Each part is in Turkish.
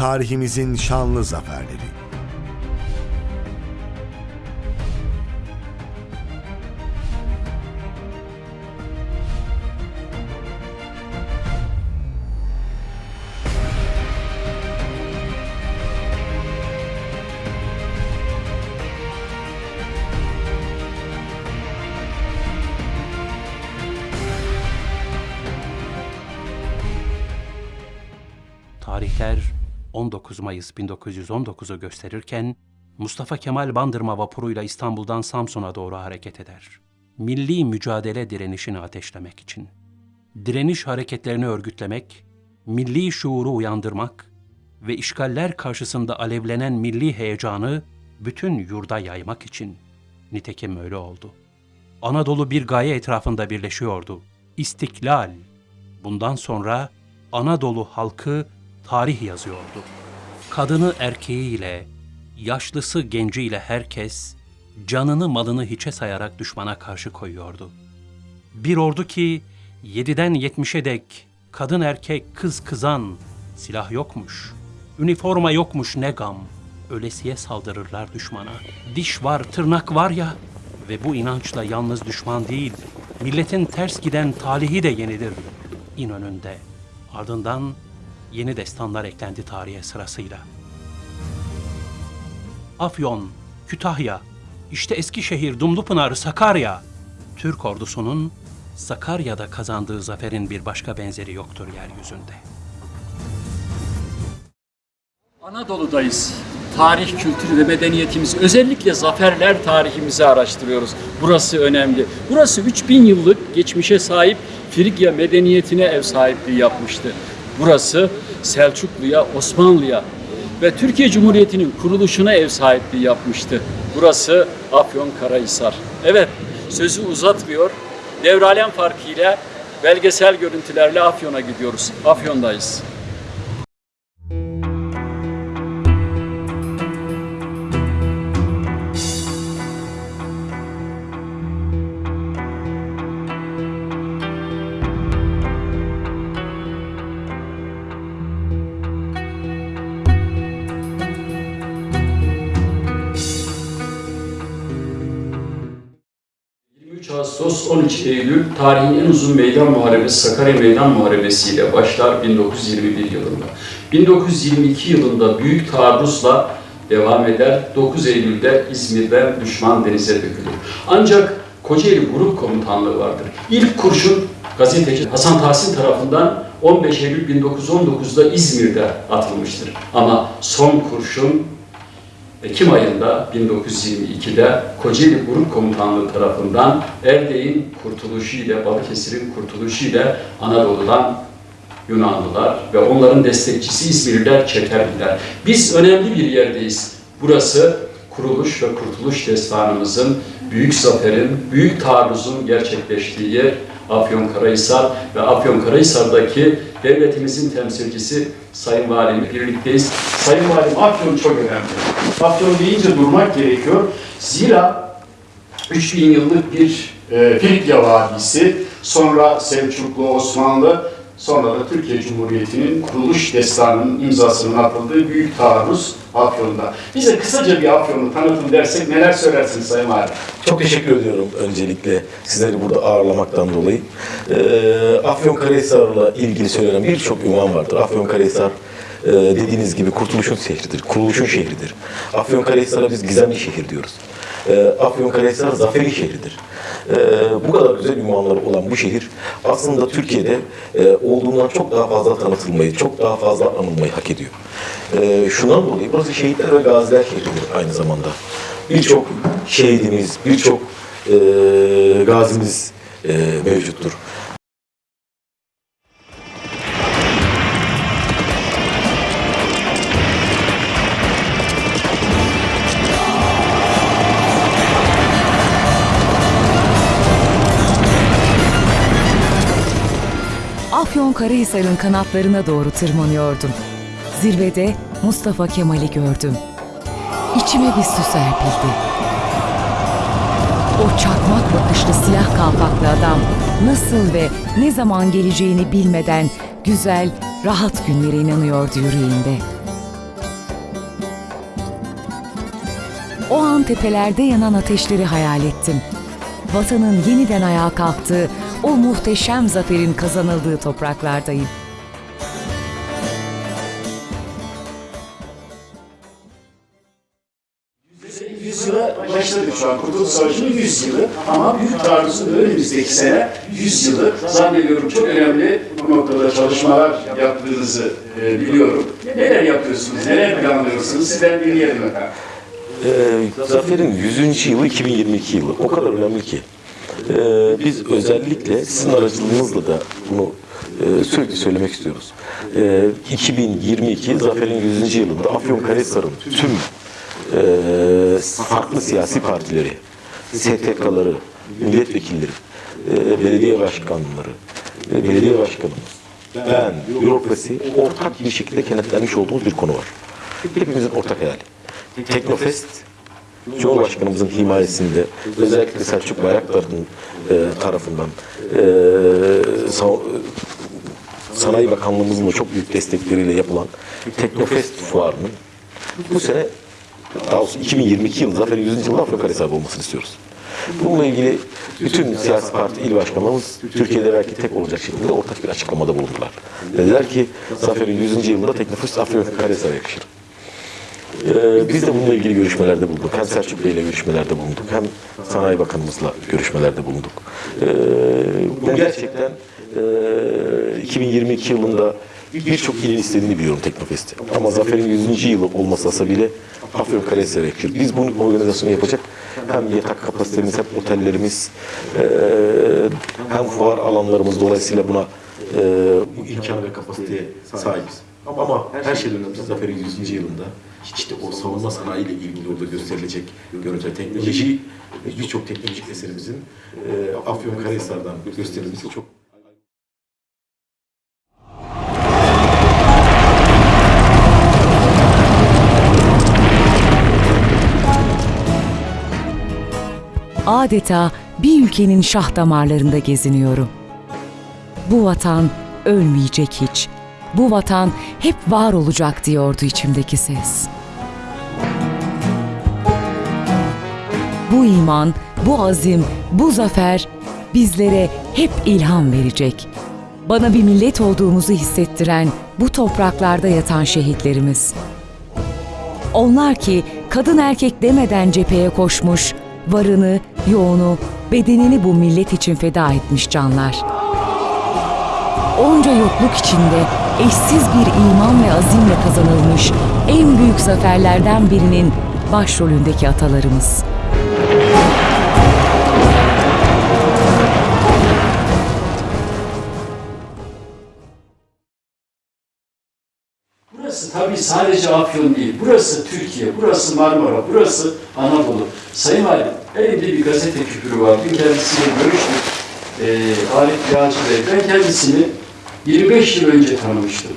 tarihimizin şanlı zaferleri. 19 Mayıs 1919'u gösterirken Mustafa Kemal Bandırma vapuruyla İstanbul'dan Samsun'a doğru hareket eder. Milli mücadele direnişini ateşlemek için. Direniş hareketlerini örgütlemek, milli şuuru uyandırmak ve işgaller karşısında alevlenen milli heyecanı bütün yurda yaymak için. Nitekim öyle oldu. Anadolu bir gaye etrafında birleşiyordu. İstiklal. Bundan sonra Anadolu halkı tarih yazıyordu. Kadını erkeğiyle, yaşlısı genciyle herkes canını malını hiçe sayarak düşmana karşı koyuyordu. Bir ordu ki 7'den 70'e dek kadın erkek kız kızan silah yokmuş. Üniforma yokmuş ne gam. Ölesiye saldırırlar düşmana. Diş var, tırnak var ya ve bu inançla yalnız düşman değil, milletin ters giden talihi de yenilir. İnönü'nde. Ardından yeni destanlar eklendi tarihe sırasıyla. Afyon, Kütahya, işte Eskişehir, Dumlupınar, Sakarya. Türk ordusunun Sakarya'da kazandığı zaferin bir başka benzeri yoktur yeryüzünde. Anadolu'dayız. Tarih, kültür ve medeniyetimiz, özellikle zaferler tarihimizi araştırıyoruz. Burası önemli. Burası 3000 yıllık geçmişe sahip Frigya medeniyetine ev sahipliği yapmıştı. Burası Selçuklu'ya, Osmanlı'ya ve Türkiye Cumhuriyeti'nin kuruluşuna ev sahipliği yapmıştı. Burası Afyonkarahisar. Evet, sözü uzatmıyor. Devralem farkıyla belgesel görüntülerle Afyon'a gidiyoruz. Afyon'dayız. Ağustos 13 Eylül tarihin en uzun meydan muharebesi Sakarya Meydan Muharebesi ile başlar 1921 yılında. 1922 yılında büyük taarruzla devam eder. 9 Eylül'de İzmir'den düşman denize dökülür. Ancak Kocaeli Grup Komutanlığı vardır. İlk kurşun gazeteci Hasan Tahsin tarafından 15 Eylül 1919'da İzmir'de atılmıştır. Ama son kurşun Ekim ayında 1922'de Kocaeli Grup Komutanlığı tarafından Erdek'in kurtuluşu ile Balıkesir'in kurtuluşu ile Anadolu'dan Yunanlılar ve onların destekçisi İzmirliler çekerdiler. Biz önemli bir yerdeyiz. Burası kuruluş ve kurtuluş destanımızın, büyük zaferin, büyük taarruzun gerçekleştiği yer Afyonkarahisar ve Afyonkarahisar'daki devletimizin temsilcisi Sayın Valimle birlikteyiz. Sayın Valim Afyon çok önemli. Afyon deyince durmak gerekiyor. Zira 3000 yıllık bir e, Frikya Vadisi, sonra Selçuklu, Osmanlı, sonra da Türkiye Cumhuriyeti'nin kuruluş destanının imzasının atıldığı büyük taarruz Afyon'da. Bize kısaca bir Afyon'u tanıtın dersek neler söylersiniz Sayın Valim? Çok teşekkür ediyorum öncelikle sizleri burada ağırlamaktan dolayı. Ee, Afyonkarahisar'la ilgili söylenen birçok ünvan vardır. Afyonkarahisar e, dediğiniz gibi kurtuluşun şehridir, kuruluşun şehridir. Afyonkarahisar'a biz gizemli şehir diyoruz. E, Afyonkarahisar zaferin şehridir. E, bu kadar güzel ünvanları olan bu şehir aslında Türkiye'de e, olduğundan çok daha fazla tanıtılmayı, çok daha fazla anılmayı hak ediyor. E, şundan dolayı burası şehitler ve gaziler şehridir aynı zamanda. Birçok şehidimiz, birçok e, gazimiz e, mevcuttur. Karahisar'ın kanatlarına doğru tırmanıyordum. Zirvede Mustafa Kemal'i gördüm. İçime bir su serpildi. O çakmak bakışlı silah kalpaklı adam nasıl ve ne zaman geleceğini bilmeden güzel, rahat günlere inanıyordu yüreğinde. O an tepelerde yanan ateşleri hayal ettim. Vatanın yeniden ayağa kalktığı o muhteşem zaferin kazanıldığı topraklardayım. Yüzyıla başladık şu an. Kurtuluş Savaşı'nın 100 yılı ama Büyük Taarruz'un önümüzdeki sene 100 yılı zannediyorum çok önemli bu noktada çalışmalar yaptığınızı e, biliyorum. Neler yapıyorsunuz, neler planlıyorsunuz sizden dinleyelim efendim. Ee, Zafer'in 100. yılı 2022 yılı. O kadar önemli ki. Ee, biz özellikle sizin aracılığınızla da bunu e, sürekli söylemek istiyoruz. Ee, 2022 Zafer'in 100. yılında Afyonkarahisar'ın tüm e, farklı siyasi partileri, STK'ları, milletvekilleri, e, belediye başkanları, e, belediye başkanımız, ben, bürokrasi ortak bir şekilde kenetlenmiş olduğumuz bir konu var. Hepimizin ortak hayali. Teknofest Cumhurbaşkanımızın himayesinde özellikle Selçuk Bayraktar'ın e, tarafından e, sa- Sanayi Bakanlığımızın da çok büyük destekleriyle yapılan Teknofest fuarının bu sene daha doğrusu 2022 yılı Zafer'in 100. yılında Afyonkarahisar'da olmasını istiyoruz. Bununla ilgili bütün siyasi parti il başkanlarımız Türkiye'de belki tek olacak şekilde ortak bir açıklamada bulundular. Dediler ki Zafer'in 100. yılında Teknofest Afyonkarahisar'a yakışır. Ee, biz de bununla ilgili görüşmelerde bulunduk. Hem Selçuk Bey ile görüşmelerde bulunduk. Hem Sanayi Bakanımızla görüşmelerde bulunduk. Ee, bu gerçekten e, 2022 yılında birçok ilin istediğini biliyorum Teknofest'i. Ama Zafer'in 100. yılı olmasa bile Afyonkarahisar'a yakışır. Biz bu organizasyonu yapacak hem yatak kapasitemiz hem otellerimiz e, hem fuar alanlarımız dolayısıyla buna e, imkan ve kapasiteye sahibiz. Ama her şeyden önemlisi Zafer'in 100. yılında işte o savunma sanayi ile ilgili orada gösterilecek görüntü teknoloji birçok teknolojik eserimizin e, Afyonkarahisar'dan gösterilmesi çok Adeta bir ülkenin şah damarlarında geziniyorum. Bu vatan ölmeyecek hiç. Bu vatan hep var olacak diyordu içimdeki ses. Bu iman, bu azim, bu zafer bizlere hep ilham verecek. Bana bir millet olduğumuzu hissettiren bu topraklarda yatan şehitlerimiz. Onlar ki kadın erkek demeden cepheye koşmuş, varını, yoğunu, bedenini bu millet için feda etmiş canlar. Onca yokluk içinde eşsiz bir iman ve azimle kazanılmış en büyük zaferlerden birinin başrolündeki atalarımız. Burası tabii sadece Afyon değil. Burası Türkiye, burası Marmara, burası Anadolu. Sayın Halim, elimde bir gazete küpürü var. Dün kendisiyle görüştük. Ee, Arif Yağcı Bey. Ben kendisini 25 yıl önce tanımıştım.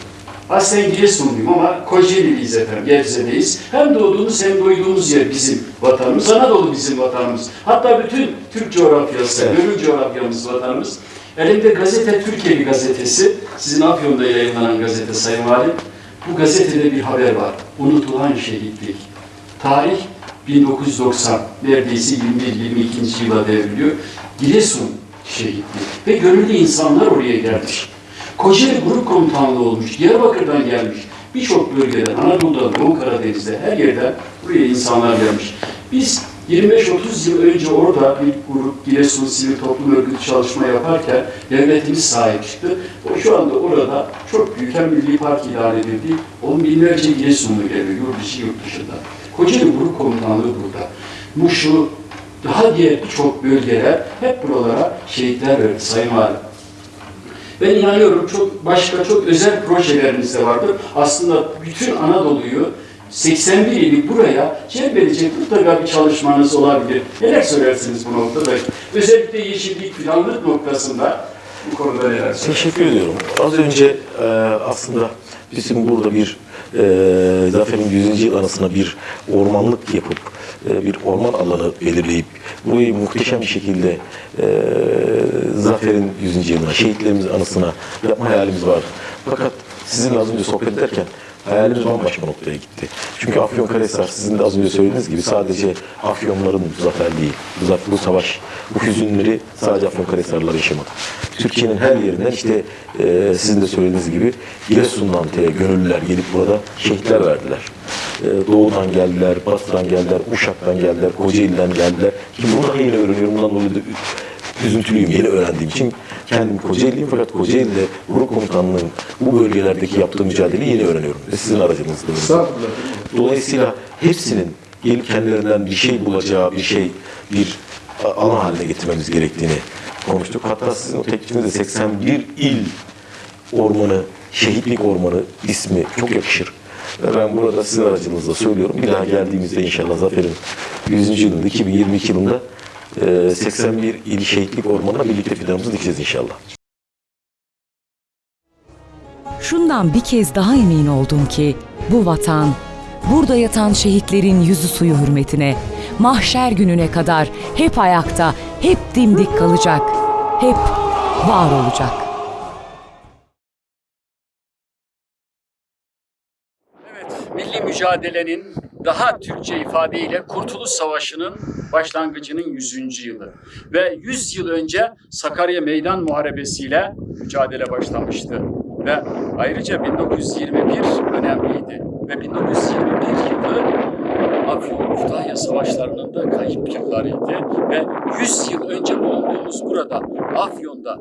Aslen Giresunluyum ama Kocaeli'liyiz efendim, Gebze'deyiz. Hem doğduğumuz hem doyduğumuz yer bizim vatanımız. Anadolu bizim vatanımız. Hatta bütün Türk coğrafyası, Evet. gönül coğrafyamız vatanımız. Elimde gazete Türkiye'li gazetesi. Sizin Afyon'da yayınlanan gazete Sayın Valim. Bu gazetede bir haber var. Unutulan şehitlik. Tarih 1990. Neredeyse 21-22. yıla devriliyor. Giresun şehitliği. Ve gönüllü insanlar oraya gelmiş. Kocaeli Grup Komutanlığı olmuş. Diyarbakır'dan gelmiş. Birçok bölgeden, Anadolu'dan, Doğu Karadeniz'de her yerden buraya insanlar gelmiş. Biz 25-30 yıl önce orada bir grup Giresun Sivil Toplum Örgütü çalışma yaparken devletimiz sahip çıktı. O şu anda orada çok büyük hem milli park ilan edildi. On binlerce Giresunlu geliyor yurt dışı yurt dışında. Kocaeli Grup Komutanlığı burada. Muşu, daha diğer birçok bölgeler hep buralara şehitler verdi Sayın Valim. Ben inanıyorum çok başka çok özel projelerimiz de vardır. Aslında bütün Anadolu'yu 81 ili buraya çevrilecek mutlaka bir çalışmanız olabilir. Neler söylersiniz bu noktada? Özellikle yeşillik planlık noktasında bu konuda neler? Teşekkür ediyorum. Az önce e, aslında bizim burada bir e, Zafer'in 100. yıl anısına bir ormanlık yapıp e, bir orman alanı belirleyip burayı muhteşem bir şekilde e, Zafer'in 100. yılına, şehitlerimizin anısına yapma hayalimiz var. Fakat sizinle az önce sohbet ederken hayalimiz bambaşka noktaya gitti. Çünkü Afyonkarahisar sizin de az önce söylediğiniz gibi sadece Afyonların zafer değil. Bu, zafer, bu savaş, bu hüzünleri sadece Afyonkarahisarlılar yaşamadı. Türkiye'nin her yerinden işte e, sizin de söylediğiniz gibi Giresun'dan te gönüllüler gelip burada şehitler verdiler. E, Doğu'dan geldiler, Batı'dan geldiler, Uşak'tan geldiler, Kocaeli'den geldiler. Ki bunu daha yeni öğreniyorum. Bundan dolayı da üzüntülüyüm yeni öğrendiğim için. Kendim Kocaeli'yim fakat Kocaeli'de Vuruk Komutanlığı'nın bu bölgelerdeki yaptığı mücadeleyi yeni öğreniyorum. Ve sizin aracınızda. Dolayısıyla hepsinin gelip kendilerinden bir şey bulacağı, bir şey, bir alan haline getirmemiz gerektiğini konuştuk. Hatta sizin o teklifinizde 81 il ormanı, şehitlik ormanı ismi çok yakışır. Ben burada sizin aracınızla söylüyorum. Bir daha geldiğimizde inşallah Zafer'in 100. yılında, 2022 yılında 81 il şehitlik ormanına birlikte fidanımızı dikeceğiz inşallah. Şundan bir kez daha emin oldum ki bu vatan, burada yatan şehitlerin yüzü suyu hürmetine, mahşer gününe kadar hep ayakta, hep dimdik kalacak, hep var olacak. Milli mücadelenin daha Türkçe ifadeyle Kurtuluş Savaşı'nın başlangıcının 100. yılı. Ve 100 yıl önce Sakarya Meydan Muharebesi ile mücadele başlamıştı. Ve ayrıca 1921 önemliydi. Ve 1921 yılı Afyon Savaşları'nın da kayıp yıllarıydı. Ve 100 yıl önce bulunduğumuz burada Afyon'da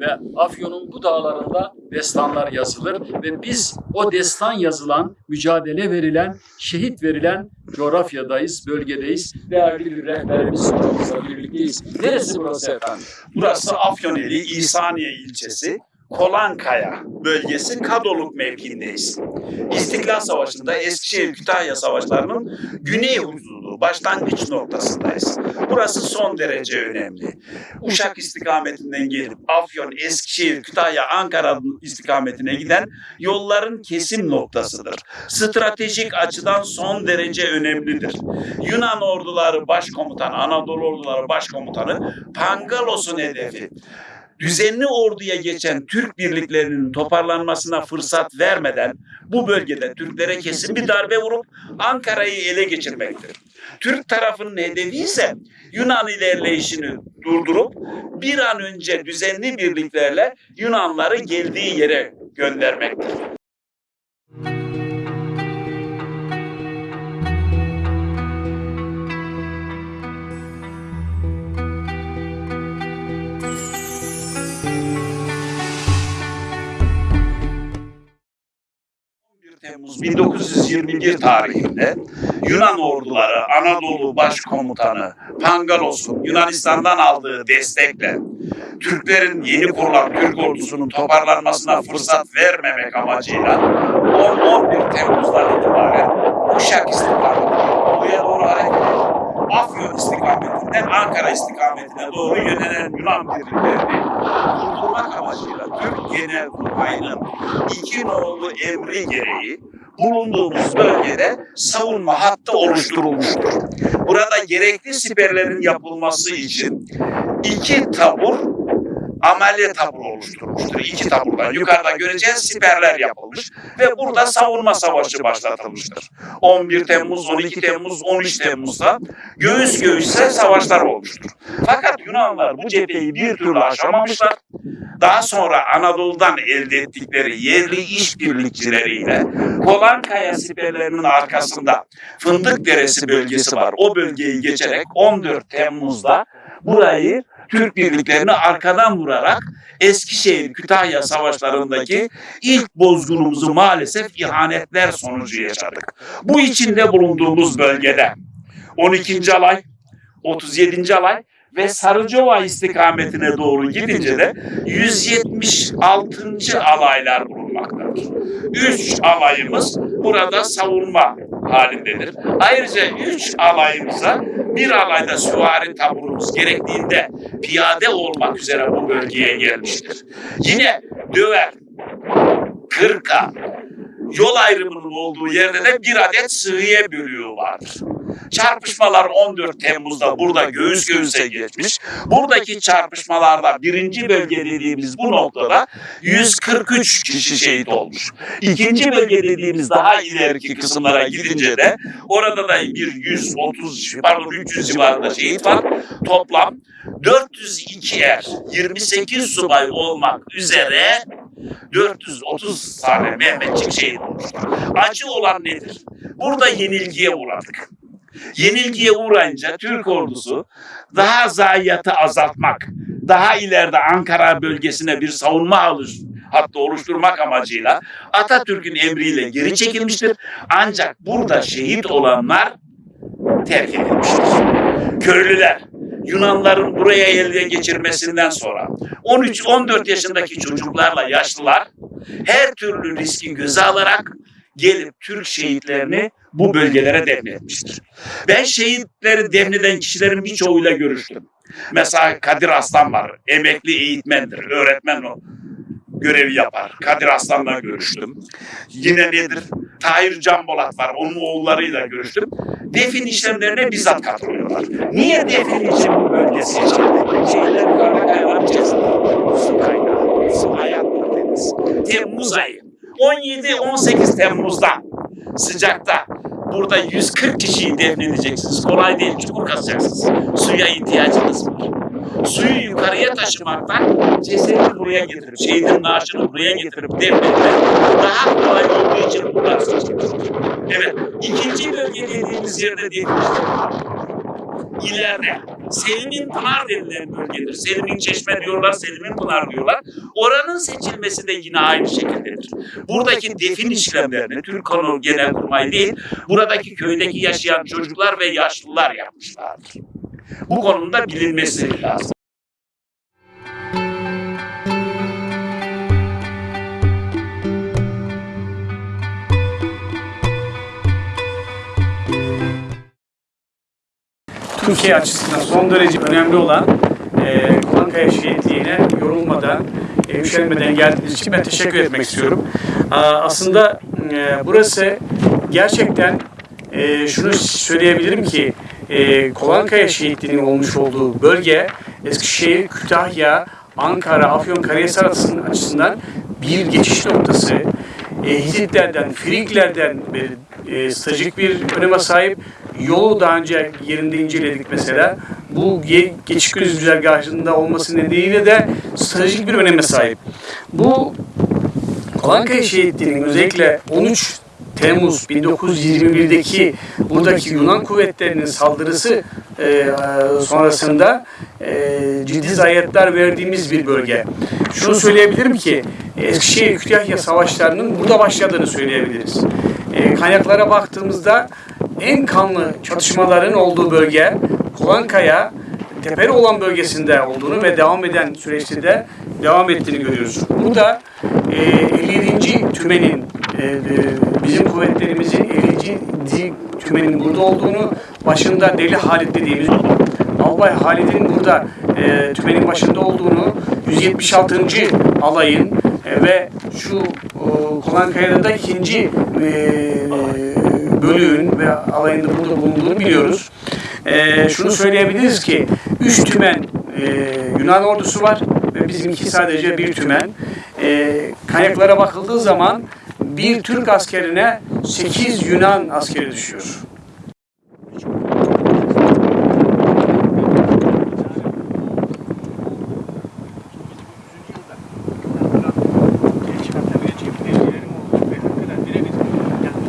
ve Afyon'un bu dağlarında destanlar yazılır ve biz o destan yazılan, mücadele verilen, şehit verilen coğrafyadayız, bölgedeyiz. Değerli bir rehberimiz hocamızla birlikteyiz. Neresi burası efendim? Burası Afyoneli İhsaniye ilçesi Kolankaya bölgesi Kadoluk mevkiindeyiz. İstiklal Savaşı'nda Eskişehir Kütahya Savaşları'nın güney hududu başlangıç noktasındayız. Burası son derece önemli. Uşak istikametinden gelip Afyon, Eskişehir, Kütahya, Ankara istikametine giden yolların kesim noktasıdır. Stratejik açıdan son derece önemlidir. Yunan orduları başkomutanı, Anadolu orduları başkomutanı Pangalos'un hedefi düzenli orduya geçen Türk birliklerinin toparlanmasına fırsat vermeden bu bölgede Türklere kesin bir darbe vurup Ankara'yı ele geçirmektir. Türk tarafının hedefi ise Yunan ilerleyişini durdurup bir an önce düzenli birliklerle Yunanları geldiği yere göndermektir. Temmuz 1921 tarihinde Yunan orduları Anadolu Başkomutanı Pangalos'un Yunanistan'dan aldığı destekle Türklerin yeni kurulan Türk ordusunun toparlanmasına fırsat vermemek amacıyla 10-11 Temmuz'dan itibaren Uşak istikametine doğuya doğru hareket Afyon istikametinden Ankara istikametine doğru yönelen Yunan birliklerini durdurmak amacıyla Türk Genel Kurmayı'nın iki nolu emri gereği bulunduğumuz bölgede savunma hattı oluşturulmuştur. Burada gerekli siperlerin yapılması için iki tabur ameliye taburu oluşturmuştur. İki taburdan yukarıda göreceğiz siperler yapılmış ve burada savunma savaşı başlatılmıştır. 11 Temmuz, 12 Temmuz, 13 Temmuz'da göğüs göğüse savaşlar olmuştur. Fakat Yunanlar bu cepheyi bir türlü aşamamışlar. Daha sonra Anadolu'dan elde ettikleri yerli işbirlikçileriyle Kolankaya siperlerinin arkasında Fındık Deresi bölgesi var. O bölgeyi geçerek 14 Temmuz'da burayı Türk birliklerini arkadan vurarak Eskişehir Kütahya savaşlarındaki ilk bozgunumuzu maalesef ihanetler sonucu yaşadık. Bu içinde bulunduğumuz bölgede 12. alay, 37. alay ve Sarıcova istikametine doğru gidince de 176. alaylar bulunmaktadır. Üç alayımız burada savunma halindedir. Ayrıca üç alayımıza bir alayda süvari taburumuz gerektiğinde piyade olmak üzere bu bölgeye gelmiştir. Yine Döver, Kırka, yol ayrımının olduğu yerde de bir adet sığıye bölüğü vardır. Çarpışmalar 14 Temmuz'da burada göğüs göğüse geçmiş. Buradaki çarpışmalarda birinci bölge dediğimiz bu noktada 143 kişi şehit olmuş. İkinci bölge dediğimiz daha ileriki kısımlara gidince de orada da bir 130 pardon 300 civarında şehit var. Toplam 402 er, 28 subay olmak üzere 430 tane Mehmetçik şehit olmuşlar. Acı olan nedir? Burada yenilgiye uğradık. Yenilgiye uğrayınca Türk ordusu daha zayiatı azaltmak, daha ileride Ankara bölgesine bir savunma alış, hattı oluşturmak amacıyla Atatürk'ün emriyle geri çekilmiştir. Ancak burada şehit olanlar terk edilmiştir. Köylüler Yunanların buraya elden geçirmesinden sonra 13-14 yaşındaki çocuklarla yaşlılar her türlü riski göze alarak gelip Türk şehitlerini bu bölgelere defnetmiştir. Ben şehitleri defneden kişilerin birçoğuyla görüştüm. Mesela Kadir Aslan var, emekli eğitmendir, öğretmen o görevi yapar. Kadir Aslan'la görüştüm. Yine nedir? Tahir Can Bolat var. Onun oğullarıyla görüştüm. Defin işlemlerine bizzat katılıyorlar. Niye defin işlemi bölgesi seçildi? Şeyler yukarıda kayalar içerisinde. Su kaynağı, su hayat deniz. Temmuz ayı. 17-18 Temmuz'da sıcakta burada 140 kişiyi defnedeceksiniz. Kolay değil, çukur kazacaksınız. Suya ihtiyacınız var. Suyu yukarıya taşımaktan cesedi buraya getirip, şehidin naaşını buraya getirip defnetmek daha kolay olduğu için bunlar seçilmiş. Evet, ikinci bölge dediğimiz yerde defnetmişler. İleride Selim'in Pınar denilen bölgedir. Selim'in Çeşme diyorlar, Selim'in Pınar diyorlar. Oranın seçilmesi de yine aynı şekildedir. Buradaki defin işlemlerini Türk Konu Genelkurmay değil, buradaki köydeki yaşayan çocuklar ve yaşlılar yapmışlardır. Bu konuda bilinmesi lazım. Türkiye açısından son derece önemli olan e, Kulankaya şehitliğine yorulmadan, e, üşenmeden geldiğiniz için ben teşekkür etmek istiyorum. Aa, aslında e, burası gerçekten e, şunu söyleyebilirim ki e, Kolankaya şehitliğinin olmuş olduğu bölge Eskişehir, Kütahya, Ankara, Afyonkarahisar açısından- bir geçiş noktası. E, Hititlerden, Friklerden beri e, stratejik bir öneme sahip. Yolu daha önce yerinde inceledik mesela. Bu ge- geçiş göz güzergahında olması nedeniyle de stratejik bir öneme sahip. Bu Kolankaya şehitliğinin özellikle 13 Temmuz 1921'deki buradaki Yunan kuvvetlerinin saldırısı e, sonrasında e, ciddi zayiatlar verdiğimiz bir bölge. Şunu söyleyebilirim ki Eskişehir Kütahya savaşlarının burada başladığını söyleyebiliriz. E, kaynaklara baktığımızda en kanlı çatışmaların olduğu bölge Kolankaya Tepeli olan bölgesinde olduğunu ve devam eden süreçte de devam ettiğini görüyoruz. Burada e, 57. tümenin e, e, bizim kuvvetlerimizin 50. tümenin burada olduğunu başında Deli Halit dediğimiz Albay Halid'in burada e, tümenin başında olduğunu 176. alayın e, ve şu e, Kolankaya'da da ikinci e, bölüğün ve alayında burada bulunduğunu biliyoruz. E, şunu söyleyebiliriz ki üç tümen e, Yunan ordusu var ve bizimki sadece bir tümen. E, kaynaklara bakıldığı zaman bir Türk askerine 8 Yunan askeri düşüyor.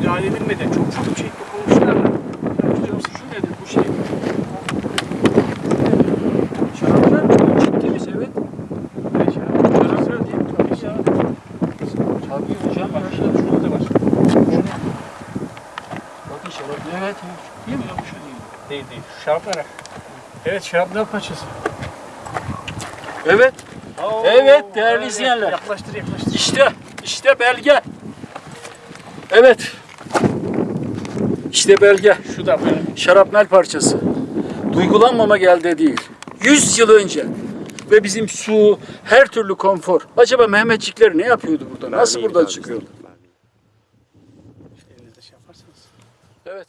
müdahale edilmeden çok çok şey konuştular. Şu nedir bu şey? Şaraplar ciddi misin evet? Şaraplar değil mi? Tabii ya. Tabii hocam bak şurada da var. Bakın şarap. Evet. Değil mi? Yok şu değil. Şaraplar. Evet şaraplar parçası. Evet. Oo, Evet, değerli izleyenler. Yaklaştır yaklaştır. İşte, işte belge. Evet. İşte belge. Şu da böyle. Şarapnel parçası. Duygulanmama geldi değil. 100 yıl önce. Ve bizim su, her türlü konfor. Acaba Mehmetçikler ne yapıyordu burada? Nasıl buradan çıkıyordu? Şey. Evet.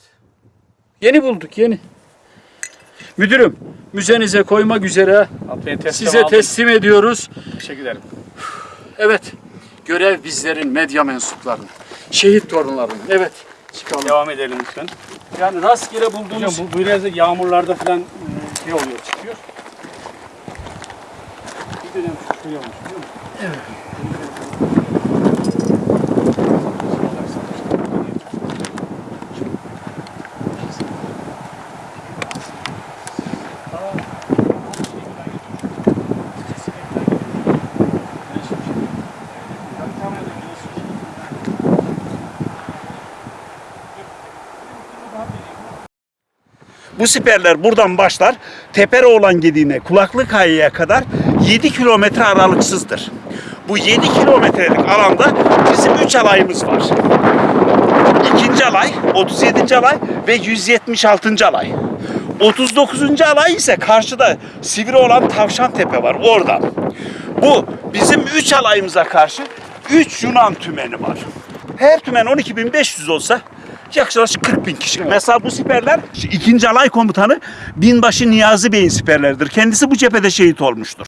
Yeni bulduk yeni. Müdürüm müzenize koymak üzere teslim size aldım. teslim ediyoruz. Teşekkür ederim. Evet görev bizlerin medya mensuplarının, şehit torunlarının. Evet çıkalım. Devam edelim lütfen. Yani rastgele Hocam bulduğumuz bu, bu biraz da yağmurlarda falan e, şey oluyor, çıkıyor. Bir dönem şöyle olmuş biliyor musun? Bu siperler buradan başlar. Teperoğlan Gediği'ne, Kulaklı Kaya'ya kadar 7 kilometre aralıksızdır. Bu 7 kilometrelik alanda bizim 3 alayımız var. İkinci alay, 37. alay ve 176. alay. 39. alay ise karşıda sivri olan Tavşan Tepe var orada. Bu bizim 3 alayımıza karşı 3 Yunan tümeni var. Her tümen 12.500 olsa yaklaşık 40 bin kişi. Mesela bu siperler ikinci alay komutanı binbaşı Niyazi Bey'in siperleridir. Kendisi bu cephede şehit olmuştur.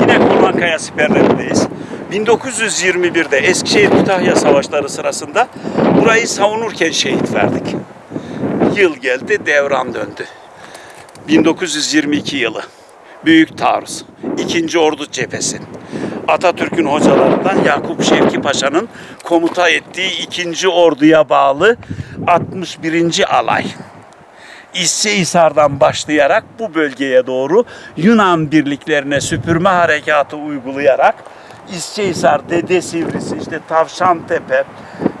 Yine Kolankaya siperlerindeyiz. 1921'de Eskişehir-Kütahya savaşları sırasında burayı savunurken şehit verdik. Yıl geldi, devran döndü. 1922 yılı. Büyük taarruz. İkinci Ordu cephesi. Atatürk'ün hocalarından Yakup Şevki Paşa'nın komuta ettiği ikinci Ordu'ya bağlı 61. alay. İssehisar'dan başlayarak bu bölgeye doğru Yunan birliklerine süpürme harekatı uygulayarak İssehisar, Dede Sivrisi, işte Tavşantepe,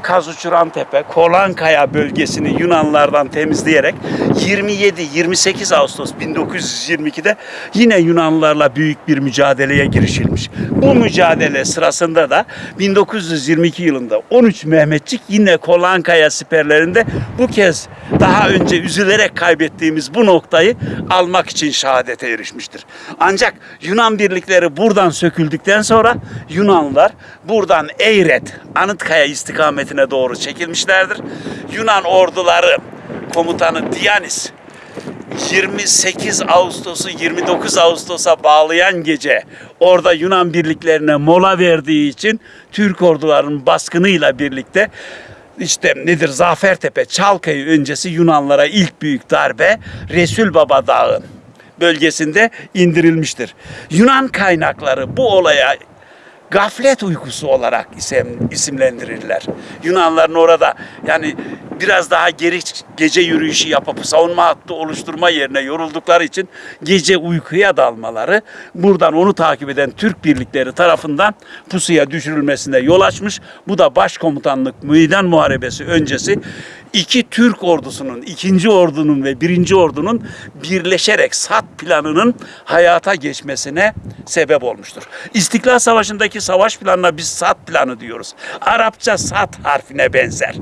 Kazuçurantepe, Kolankaya bölgesini Yunanlardan temizleyerek 27-28 Ağustos 1922'de yine Yunanlılarla büyük bir mücadeleye girişilmiş. Bu mücadele sırasında da 1922 yılında 13 Mehmetçik yine Kolankaya siperlerinde bu kez daha önce üzülerek kaybettiğimiz bu noktayı almak için şehadete erişmiştir. Ancak Yunan birlikleri buradan söküldükten sonra Yunanlılar buradan Eyret, Anıtkaya istikametine doğru çekilmişlerdir. Yunan orduları komutanı Diyanis 28 Ağustos'u 29 Ağustos'a bağlayan gece orada Yunan birliklerine mola verdiği için Türk ordularının baskınıyla birlikte işte nedir Zafertepe, Çalkayı öncesi Yunanlara ilk büyük darbe Resul Baba Dağı bölgesinde indirilmiştir. Yunan kaynakları bu olaya gaflet uykusu olarak isim, isimlendirirler. Yunanların orada yani biraz daha geri gece yürüyüşü yapıp savunma hattı oluşturma yerine yoruldukları için gece uykuya dalmaları buradan onu takip eden Türk birlikleri tarafından pusuya düşürülmesine yol açmış. Bu da başkomutanlık meydan muharebesi öncesi iki Türk ordusunun, ikinci ordunun ve birinci ordunun birleşerek SAT planının hayata geçmesine sebep olmuştur. İstiklal Savaşı'ndaki savaş planına biz SAT planı diyoruz. Arapça SAT harfine benzer.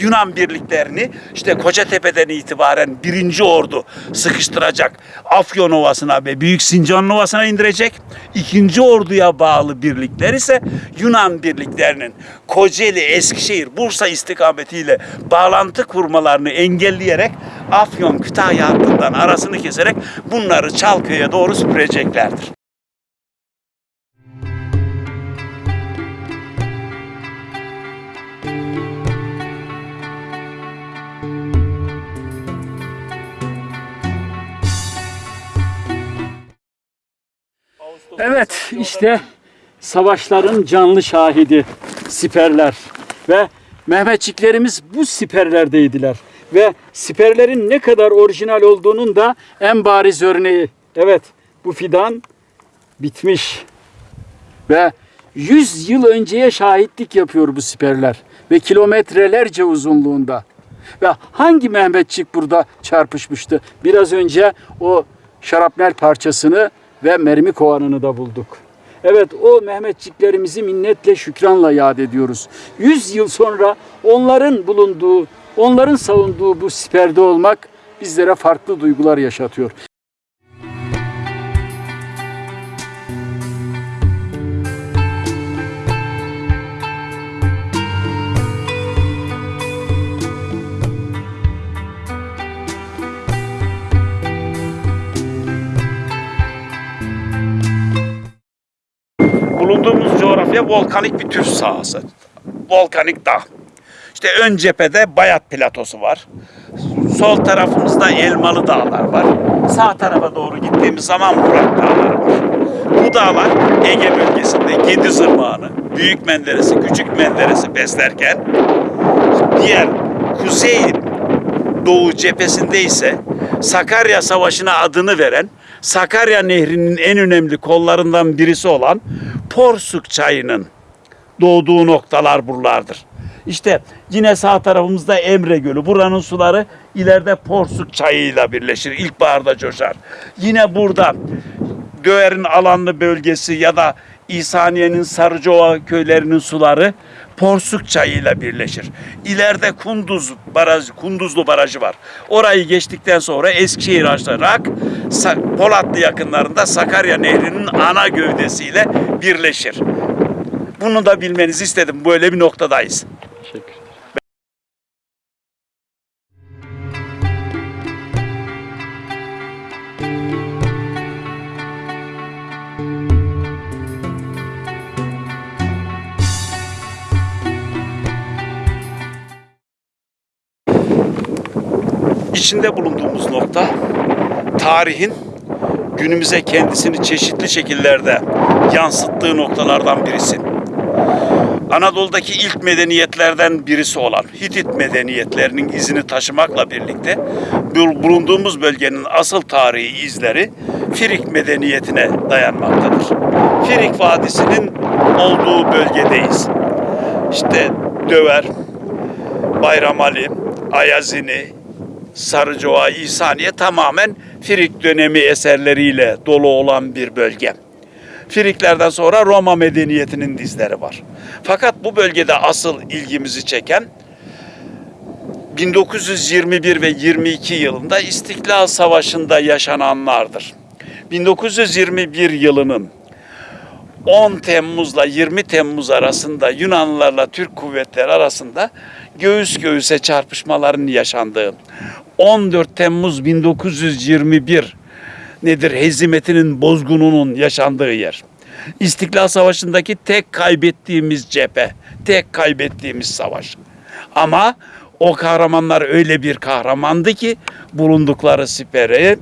Yunan birliklerini işte Kocatepe'den itibaren birinci ordu sıkıştıracak. Afyon Ovası'na ve Büyük Sincan Ovası'na indirecek. İkinci orduya bağlı birlikler ise Yunan birliklerinin Kocaeli, Eskişehir, Bursa istikametiyle bağlantı kurmalarını engelleyerek Afyon, Kütahya hattından arasını keserek bunları Çalkaya'ya doğru süpüreceklerdir. Evet işte savaşların canlı şahidi siperler ve Mehmetçiklerimiz bu siperlerdeydiler ve siperlerin ne kadar orijinal olduğunun da en bariz örneği. Evet bu fidan bitmiş ve 100 yıl önceye şahitlik yapıyor bu siperler ve kilometrelerce uzunluğunda. Ve hangi Mehmetçik burada çarpışmıştı? Biraz önce o şarapnel parçasını ve mermi kovanını da bulduk. Evet o Mehmetçiklerimizi minnetle şükranla yad ediyoruz. 100 yıl sonra onların bulunduğu, onların savunduğu bu siperde olmak bizlere farklı duygular yaşatıyor. Bulunduğumuz coğrafya volkanik bir tür sahası. Volkanik dağ. İşte ön cephede Bayat platosu var. Sol tarafımızda Elmalı Dağlar var. Sağ tarafa doğru gittiğimiz zaman Murat Dağları var. Bu dağlar Ege bölgesinde Gediz Irmağı'nı, Büyük Menderes'i, Küçük Menderes'i beslerken diğer kuzey doğu cephesinde ise Sakarya Savaşı'na adını veren Sakarya Nehri'nin en önemli kollarından birisi olan Porsuk Çayı'nın doğduğu noktalar buralardır. İşte yine sağ tarafımızda Emre Gölü. Buranın suları ileride Porsuk Çayı'yla birleşir. İlkbaharda coşar. Yine burada Döğer'in alanlı bölgesi ya da İsaniye'nin Sarıcıova köylerinin suları Porsuk Çayı'yla birleşir. İleride Kunduz Barajı, Kunduzlu Barajı var. Orayı geçtikten sonra Eskişehir aşarak Sa- Polatlı yakınlarında Sakarya Nehri'nin ana gövdesiyle birleşir. Bunu da bilmenizi istedim. Böyle bir noktadayız. İçinde bulunduğumuz nokta tarihin günümüze kendisini çeşitli şekillerde yansıttığı noktalardan birisi. Anadolu'daki ilk medeniyetlerden birisi olan Hitit medeniyetlerinin izini taşımakla birlikte bu- bulunduğumuz bölgenin asıl tarihi izleri Firik medeniyetine dayanmaktadır. Firik Vadisi'nin olduğu bölgedeyiz. İşte Döver, Bayram Ali, Ayazini, Sarıcıova, İsaniye tamamen Firik dönemi eserleriyle dolu olan bir bölge. Firiklerden sonra Roma medeniyetinin dizleri var. Fakat bu bölgede asıl ilgimizi çeken 1921 ve 22 yılında İstiklal Savaşı'nda yaşananlardır. 1921 yılının 10 Temmuz'la 20 Temmuz arasında Yunanlılarla Türk kuvvetleri arasında göğüs göğüse çarpışmaların yaşandığı 14 Temmuz 1921 nedir hezimetinin bozgununun yaşandığı yer. İstiklal Savaşı'ndaki tek kaybettiğimiz cephe, tek kaybettiğimiz savaş. Ama o kahramanlar öyle bir kahramandı ki bulundukları siperi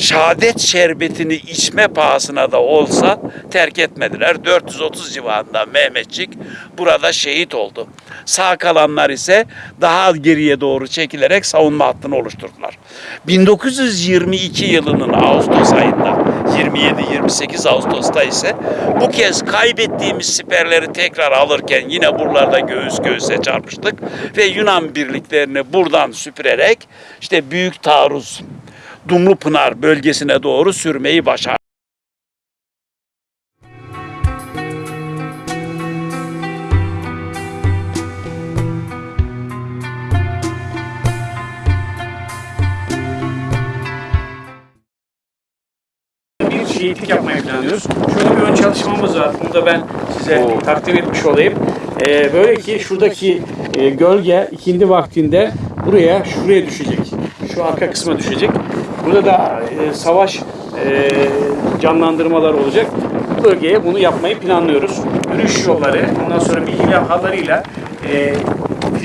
şehadet şerbetini içme pahasına da olsa terk etmediler. 430 civarında Mehmetçik burada şehit oldu. Sağ kalanlar ise daha geriye doğru çekilerek savunma hattını oluşturdular. 1922 yılının Ağustos ayında 27-28 Ağustos'ta ise bu kez kaybettiğimiz siperleri tekrar alırken yine buralarda göğüs göğüse çarpıştık ve Yunan birliklerini buradan süpürerek işte Büyük Taarruz Dumlupınar bölgesine doğru sürmeyi başardı. şehitlik yapmayı planlıyoruz. Şöyle bir ön çalışmamız var. Bunu da ben size takdim etmiş olayım. Ee, böyle ki şuradaki e, gölge ikindi vaktinde buraya, şuraya düşecek. Şu arka kısma düşecek. Burada da e, savaş e, canlandırmalar olacak. Bu bölgeye bunu yapmayı planlıyoruz. Yürüyüş yolları, ondan sonra bilgi levhalarıyla e,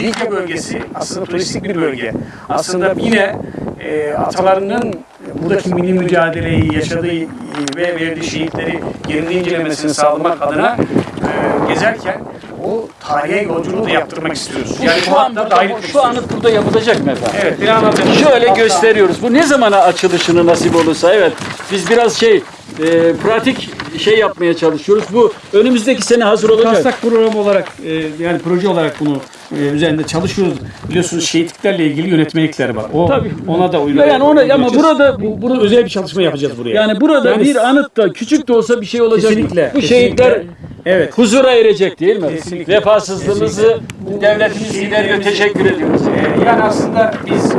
Likya bölgesi aslında turistik bir bölge. Aslında yine e, atalarının buradaki milli mücadeleyi yaşadığı e, ve verdiği şehitleri yerinde incelemesini sağlamak adına e, gezerken o tarihe yolculuğu da yaptırmak istiyoruz. Yani şu bu an dahil burada, etmek şu anıt burada yapılacak mı efendim? Evet, bir anlatayım. Şöyle Hatta- gösteriyoruz. Bu ne zamana açılışını nasip olursa evet. Biz biraz şey e, pratik şey yapmaya çalışıyoruz. Bu önümüzdeki sene hazır olacak. Taslak program olarak e, yani proje olarak bunu e, üzerinde çalışıyoruz. Biliyorsunuz şehitliklerle ilgili yönetmelikler var. O Tabii. ona da uygun. Yani ona- ama burada- bu, burada özel bir çalışma yapacağız buraya. Yani burada Yani bir anıt da küçük de olsa bir şey olacak. Kesinlikle, Bu kesinlikle. şehitler evet. huzura erecek değil mi? Kesinlikle. Vefasızlığımızı devletimiz gideriyor. Teşekkür ediyoruz. Ee, yani aslında biz e,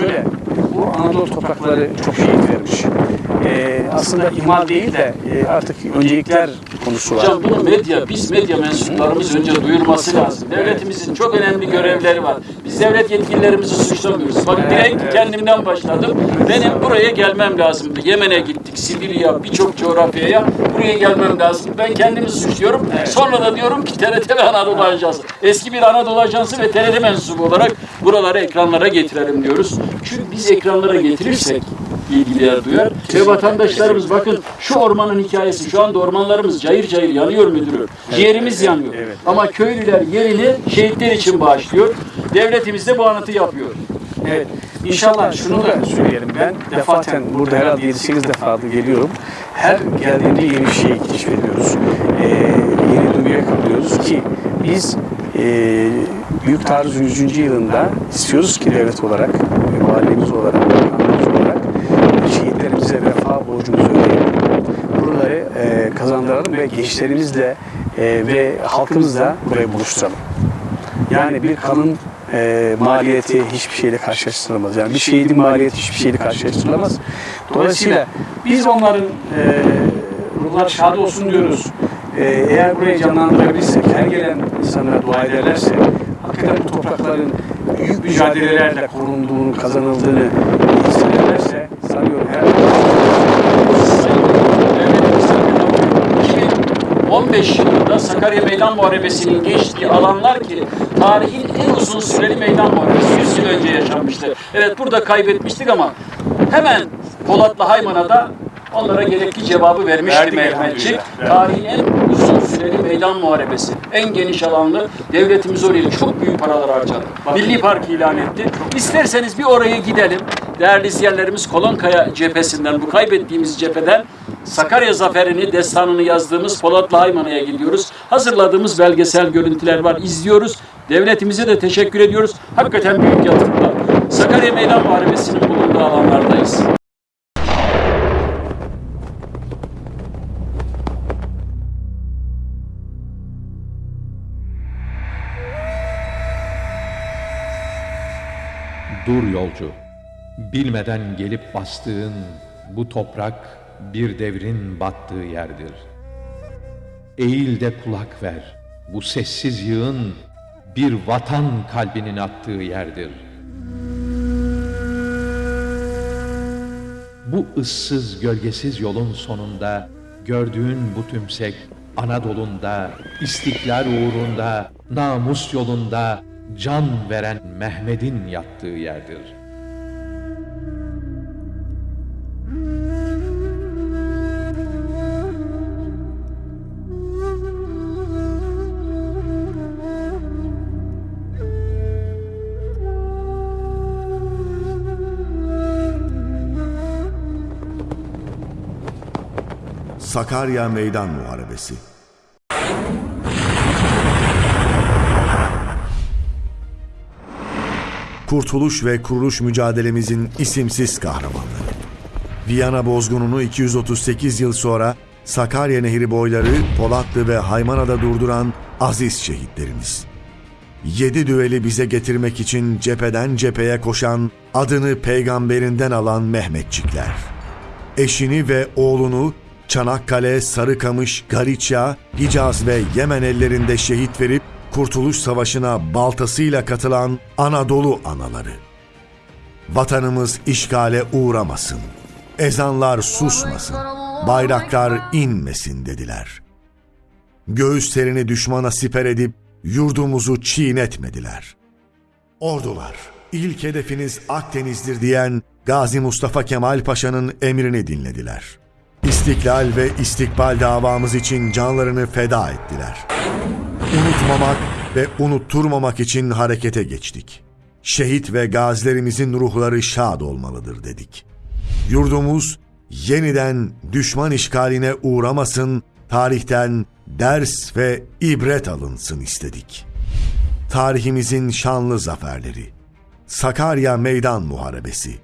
şöyle bu Anadolu toprakları çok şehit vermiş. E, aslında imal değil de e, artık öncelikler konusu var. Hocam bunu medya, biz medya mensuplarımız önce duyurması lazım. Devletimizin çok önemli görevleri var. Biz devlet yetkililerimizi suçlamıyoruz. Bak direkt kendimden başladım. Benim buraya gelmem lazımdı. Yemen'e gittik, Sibirya, birçok coğrafyaya. Buraya gelmem lazım. Ben kendimi suçluyorum. Sonra da diyorum ki TRT ve Anadolu Ajansı. Eski bir Anadolu Ajansı ve TRT mensubu olarak buraları ekranlara getirelim diyoruz. Çünkü biz ekranlara getirirsek ilgiler duyar. Ve vatandaşlarımız bakın şu ormanın hikayesi. Şu anda ormanlarımız cayır cayır yanıyor müdürü. Ciğerimiz yanıyor. Ama köylüler yerini şehitler için bağışlıyor. Devletimiz de bu anıtı yapıyor. Evet. İnşallah şunu da söyleyelim ben. Defaten burada herhalde 7-8 defadır geliyorum. Her geldiğimde yeni bir şey keşfediyoruz. Ee, yeni duyguya kapılıyoruz ki biz e, Büyük Taarruz'un 100. yılında istiyoruz ki devlet olarak, ve valimiz olarak, şehitlerimize vefa borcumuzu ödeyelim. Buraları e, kazandıralım ve gençlerimizle e, ve halkımızla burayı buluşturalım. Yani bir kanın e, maliyeti hiçbir şeyle karşılaştırılamaz. Yani bir şehidin maliyeti hiçbir şeyle karşılaştırılamaz. Dolayısıyla biz onların e, ruhları şad olsun diyoruz. E, eğer burayı canlandırabilirsek, her gelen insanlara dua ederlerse, hakikaten bu toprakların büyük mücadelelerle korunduğunu, kazanıldığını hissederlerse sanıyorum her 2015 yılında Sakarya Meydan Muharebesi'nin geçtiği alanlar ki tarihin en uzun süreli meydan muharebesi 100 yıl önce yaşanmıştı. Evet burada kaybetmiştik ama hemen Polat'la Haymana'da onlara gerekli cevabı vermişti Mehmetçik. Tarihin en uzun süreli meydan muharebesi. En geniş alanlı devletimiz oraya çok büyük paralar harcadı. Milli Park ilan etti. İsterseniz bir oraya gidelim. Değerli izleyenlerimiz Kolonkaya cephesinden, bu kaybettiğimiz cepheden Sakarya zaferini, destanını yazdığımız Polatlı Haymana'ya gidiyoruz. Hazırladığımız belgesel görüntüler var, izliyoruz. Devletimize de teşekkür ediyoruz. Hakikaten büyük yatırımlar. Sakarya Meydan Muharebesi'nin bulunduğu alanlardayız. Dur yolcu, bilmeden gelip bastığın bu toprak bir devrin battığı yerdir. Eğil de kulak ver, bu sessiz yığın bir vatan kalbinin attığı yerdir. Bu ıssız gölgesiz yolun sonunda gördüğün bu tümsek Anadolu'nda, istiklal uğrunda, namus yolunda can veren Mehmet'in yattığı yerdir. Sakarya Meydan Muharebesi Kurtuluş ve kuruluş mücadelemizin isimsiz kahramanları. Viyana bozgununu 238 yıl sonra Sakarya Nehri boyları Polatlı ve Haymana'da durduran aziz şehitlerimiz. Yedi düveli bize getirmek için cepheden cepheye koşan, adını peygamberinden alan Mehmetçikler. Eşini ve oğlunu Çanakkale, Sarıkamış, Galicia, Hicaz ve Yemen ellerinde şehit verip Kurtuluş Savaşı'na baltasıyla katılan Anadolu anaları. Vatanımız işgale uğramasın. Ezanlar susmasın. Bayraklar inmesin dediler. Göğüslerini düşmana siper edip yurdumuzu çiğnetmediler. Ordular, ilk hedefiniz Akdeniz'dir diyen Gazi Mustafa Kemal Paşa'nın emrini dinlediler. İstiklal ve istikbal davamız için canlarını feda ettiler. Unutmamak ve unutturmamak için harekete geçtik. Şehit ve gazilerimizin ruhları şad olmalıdır dedik. Yurdumuz yeniden düşman işgaline uğramasın, tarihten ders ve ibret alınsın istedik. Tarihimizin şanlı zaferleri, Sakarya Meydan Muharebesi,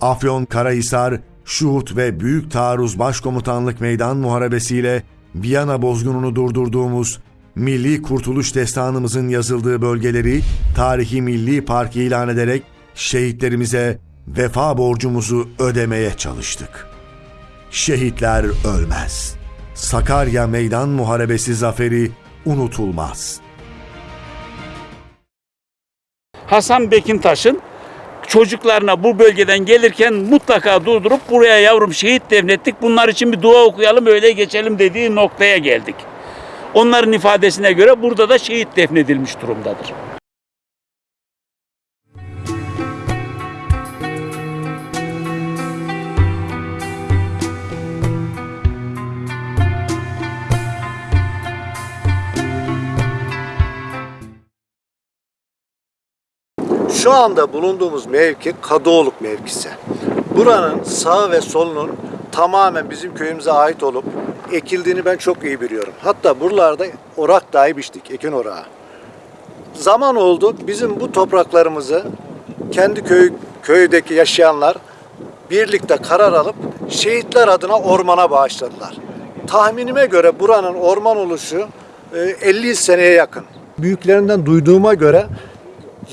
Afyon Karahisar, Şuhut ve Büyük Taarruz Başkomutanlık Meydan Muharebesi ile Viyana bozgununu durdurduğumuz Milli Kurtuluş Destanımızın yazıldığı bölgeleri tarihi milli park ilan ederek şehitlerimize vefa borcumuzu ödemeye çalıştık. Şehitler ölmez. Sakarya Meydan Muharebesi zaferi unutulmaz. Hasan Bekintaş'ın çocuklarına bu bölgeden gelirken mutlaka durdurup buraya yavrum şehit defnettik bunlar için bir dua okuyalım öyle geçelim dediği noktaya geldik. Onların ifadesine göre burada da şehit defnedilmiş durumdadır. Şu anda bulunduğumuz mevki Kadıoluk mevkisi. Buranın sağ ve solunun tamamen bizim köyümüze ait olup ekildiğini ben çok iyi biliyorum. Hatta buralarda orak dahi biçtik, ekin orağı. Zaman oldu bizim bu topraklarımızı kendi köy köydeki yaşayanlar birlikte karar alıp şehitler adına ormana bağışladılar. Tahminime göre buranın orman oluşu e, 50 seneye yakın. Büyüklerinden duyduğuma göre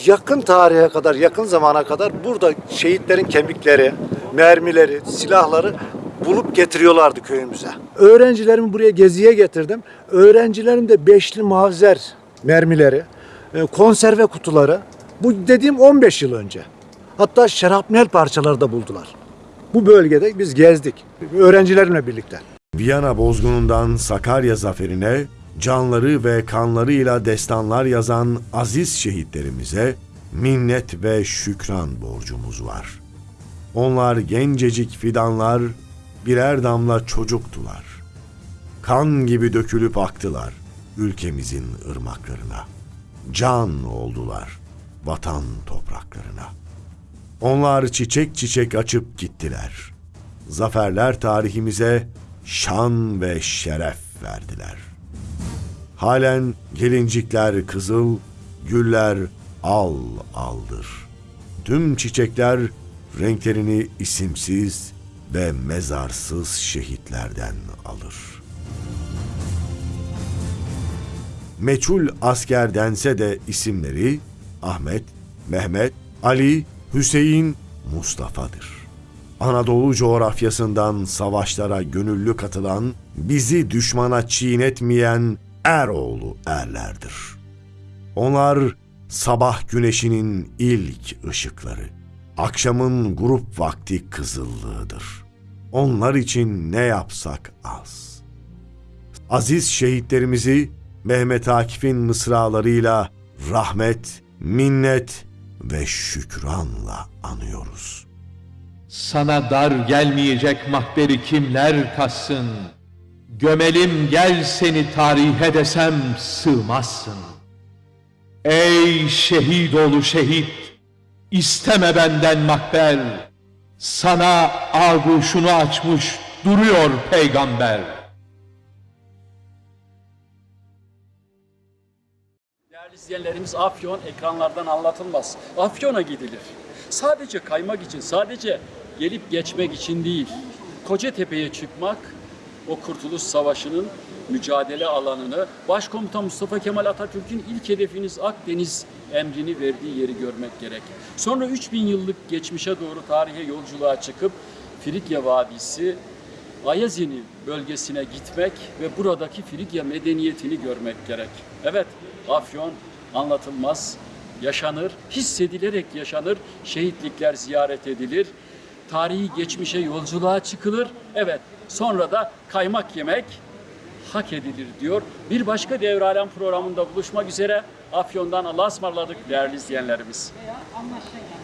yakın tarihe kadar, yakın zamana kadar burada şehitlerin kemikleri, mermileri, silahları bulup getiriyorlardı köyümüze. Öğrencilerimi buraya geziye getirdim. Öğrencilerim de beşli mavzer mermileri, e, konserve kutuları. Bu dediğim 15 yıl önce. Hatta şarapnel parçaları da buldular. Bu bölgede biz gezdik. Öğrencilerimle birlikte. Viyana bozgunundan Sakarya zaferine canları ve kanlarıyla destanlar yazan aziz şehitlerimize minnet ve şükran borcumuz var. Onlar gencecik fidanlar, birer damla çocuktular. Kan gibi dökülüp aktılar ülkemizin ırmaklarına. Can oldular vatan topraklarına. Onlar çiçek çiçek açıp gittiler. Zaferler tarihimize şan ve şeref verdiler. Halen gelincikler kızıl, güller al aldır. Tüm çiçekler renklerini isimsiz ve mezarsız şehitlerden alır. Meçhul asker dense de isimleri Ahmet, Mehmet, Ali, Hüseyin, Mustafa'dır. Anadolu coğrafyasından savaşlara gönüllü katılan, bizi düşmana çiğnetmeyen Eroğlu erlerdir. Onlar sabah güneşinin ilk ışıkları, akşamın grup vakti kızıllığıdır. Onlar için ne yapsak az. Aziz şehitlerimizi Mehmet Akif'in mısralarıyla rahmet, minnet ve şükranla anıyoruz. Sana dar gelmeyecek mahberi kimler kassın? Gömelim gel seni tarihe desem sığmazsın. Ey şehit oğlu şehit, isteme benden mahber. Sana ağuşunu açmış duruyor peygamber. Değerli izleyenlerimiz Afyon ekranlardan anlatılmaz. Afyon'a gidilir. Sadece kaymak için, sadece gelip geçmek için değil. Kocatepe'ye çıkmak, o Kurtuluş Savaşı'nın mücadele alanını, Başkomutan Mustafa Kemal Atatürk'ün ilk hedefiniz Akdeniz emrini verdiği yeri görmek gerek. Sonra 3000 yıllık geçmişe doğru tarihe yolculuğa çıkıp Frikya Vadisi, Ayazini bölgesine gitmek ve buradaki Frigya medeniyetini görmek gerek. Evet, Afyon anlatılmaz, yaşanır, hissedilerek yaşanır, şehitlikler ziyaret edilir, tarihi geçmişe yolculuğa çıkılır. Evet, sonra da kaymak yemek hak edilir diyor. Bir başka Devralem programında buluşmak üzere Afyon'dan Allah'a ısmarladık değerli izleyenlerimiz. Anlaşılır.